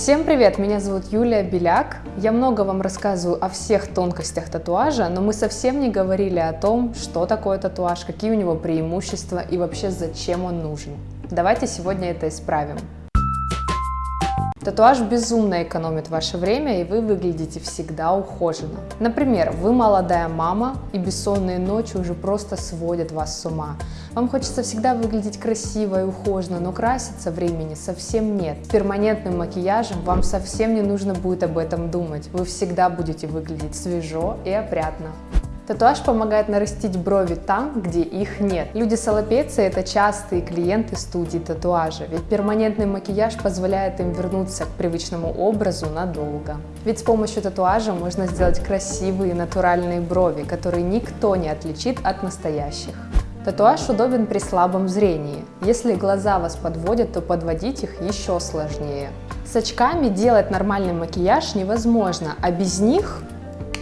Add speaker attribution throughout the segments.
Speaker 1: Всем привет! Меня зовут Юлия Беляк. Я много вам рассказываю о всех тонкостях татуажа, но мы совсем не говорили о том, что такое татуаж, какие у него преимущества и вообще зачем он нужен. Давайте сегодня это исправим. Татуаж безумно экономит ваше время, и вы выглядите всегда ухоженно. Например, вы молодая мама, и бессонные ночи уже просто сводят вас с ума. Вам хочется всегда выглядеть красиво и ухоженно, но краситься времени совсем нет. Перманентным макияжем вам совсем не нужно будет об этом думать. Вы всегда будете выглядеть свежо и опрятно. Татуаж помогает нарастить брови там, где их нет. Люди с аллопецией – это частые клиенты студии татуажа, ведь перманентный макияж позволяет им вернуться к привычному образу надолго. Ведь с помощью татуажа можно сделать красивые натуральные брови, которые никто не отличит от настоящих. Татуаж удобен при слабом зрении. Если глаза вас подводят, то подводить их еще сложнее. С очками делать нормальный макияж невозможно, а без них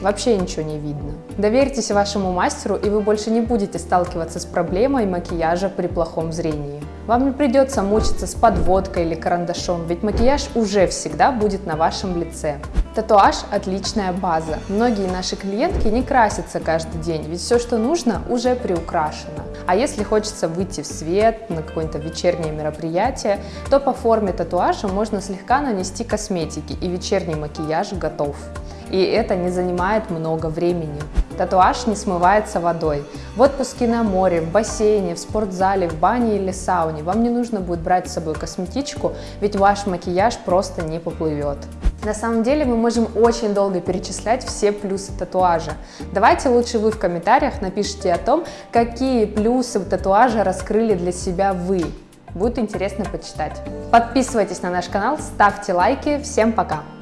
Speaker 1: вообще ничего не видно. Доверьтесь вашему мастеру, и вы больше не будете сталкиваться с проблемой макияжа при плохом зрении. Вам не придется мучиться с подводкой или карандашом, ведь макияж уже всегда будет на вашем лице. Татуаж – отличная база. Многие наши клиентки не красятся каждый день, ведь все, что нужно, уже приукрашено. А если хочется выйти в свет на какое-то вечернее мероприятие, то по форме татуажа можно слегка нанести косметики, и вечерний макияж готов и это не занимает много времени. Татуаж не смывается водой. В отпуске на море, в бассейне, в спортзале, в бане или сауне вам не нужно будет брать с собой косметичку, ведь ваш макияж просто не поплывет. На самом деле мы можем очень долго перечислять все плюсы татуажа. Давайте лучше вы в комментариях напишите о том, какие плюсы татуажа раскрыли для себя вы. Будет интересно почитать. Подписывайтесь на наш канал, ставьте лайки. Всем пока!